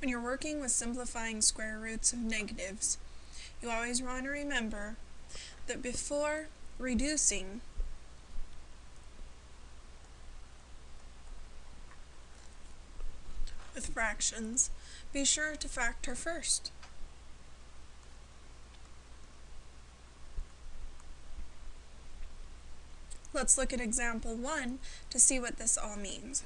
When you're working with simplifying square roots of negatives, you always want to remember that before reducing with fractions, be sure to factor first. Let's look at example 1 to see what this all means.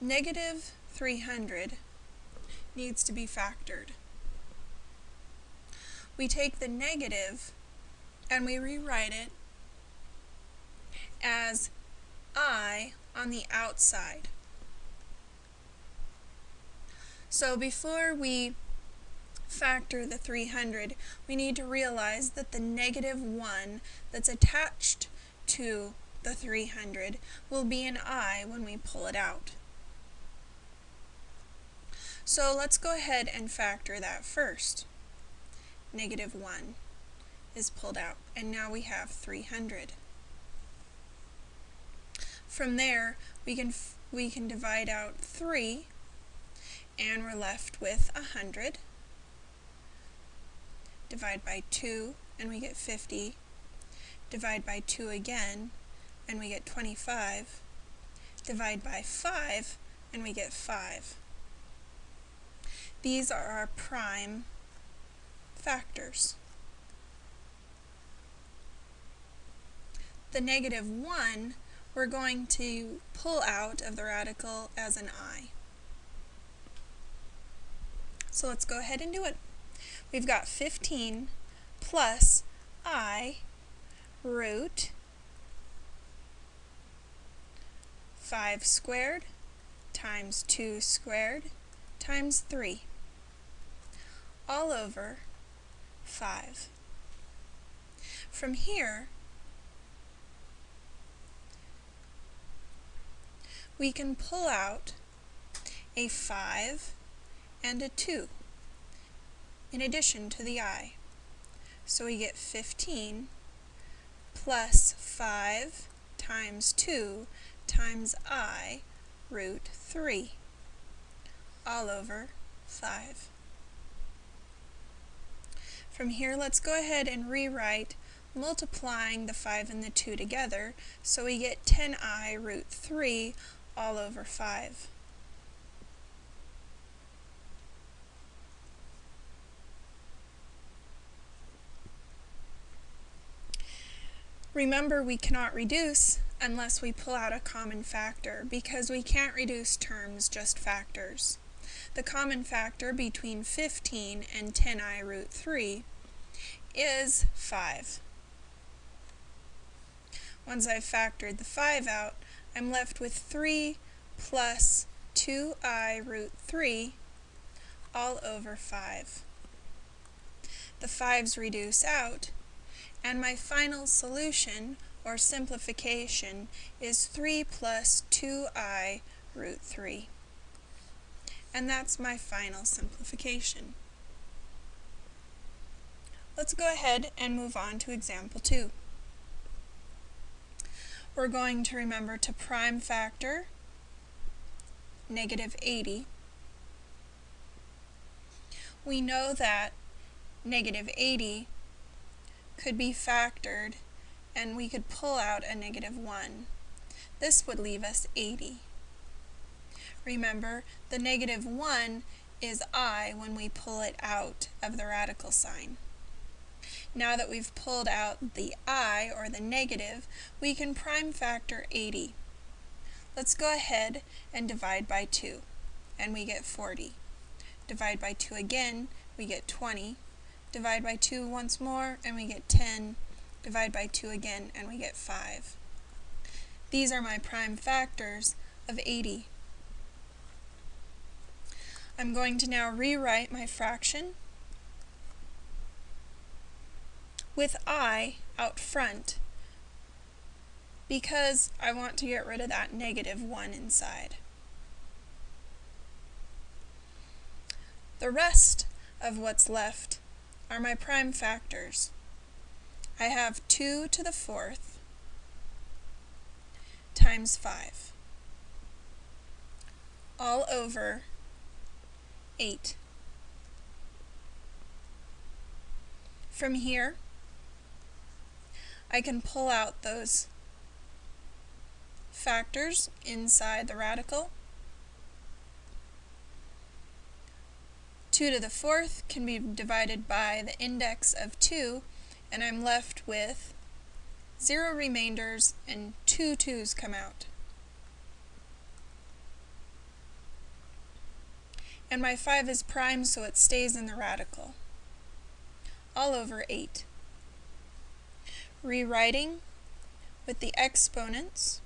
Negative 300 needs to be factored. We take the negative and we rewrite it as i on the outside. So before we factor the 300, we need to realize that the negative 1 that's attached to the 300 will be an i when we pull it out. So let's go ahead and factor that first. Negative 1 is pulled out, and now we have 300. From there, we can, we can divide out 3, and we're left with 100. Divide by 2, and we get 50. Divide by 2 again, and we get 25. Divide by 5, and we get 5. These are our prime factors. The negative 1 we're going to pull out of the radical as an i. So let's go ahead and do it. We've got 15 plus i root 5 squared times 2 squared times 3 all over 5. From here, we can pull out a 5 and a 2 in addition to the i. So we get 15 plus 5 times 2 times i root 3 all over 5. From here, let's go ahead and rewrite multiplying the 5 and the 2 together, so we get 10i root 3 all over 5. Remember, we cannot reduce unless we pull out a common factor, because we can't reduce terms, just factors. The common factor between 15 and 10i root 3 is 5. Once I've factored the 5 out, I'm left with 3 plus 2i root 3 all over 5. The 5's reduce out, and my final solution, or simplification, is 3 plus 2i root 3. And that's my final simplification. Let's go ahead and move on to example 2. We're going to remember to prime factor negative 80. We know that negative 80 could be factored and we could pull out a negative 1. This would leave us 80. Remember, the negative 1 is i when we pull it out of the radical sign. Now that we've pulled out the i, or the negative, we can prime factor 80. Let's go ahead and divide by 2, and we get 40. Divide by 2 again, we get 20. Divide by 2 once more, and we get 10. Divide by 2 again, and we get 5. These are my prime factors of 80. I'm going to now rewrite my fraction with i out front because I want to get rid of that negative 1 inside. The rest of what's left are my prime factors. I have 2 to the fourth times 5 all over 8. From here, I can pull out those factors inside the radical. 2 to the fourth can be divided by the index of 2, and I'm left with 0 remainders and two 2's come out. And my 5 is prime, so it stays in the radical all over 8. Rewriting with the exponents,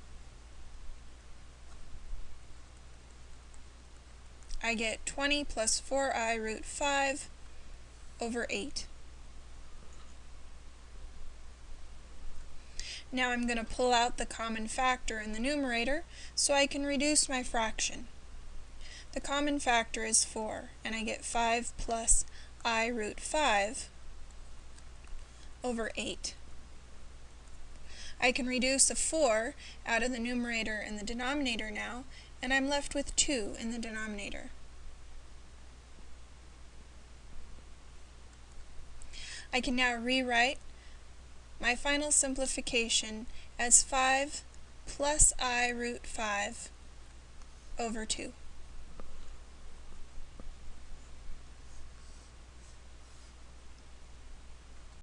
I get 20 plus 4i root 5 over 8. Now I'm going to pull out the common factor in the numerator so I can reduce my fraction. The common factor is 4, and I get 5 plus i root 5 over 8. I can reduce a 4 out of the numerator and the denominator now, and I'm left with 2 in the denominator. I can now rewrite my final simplification as 5 plus i root 5 over 2.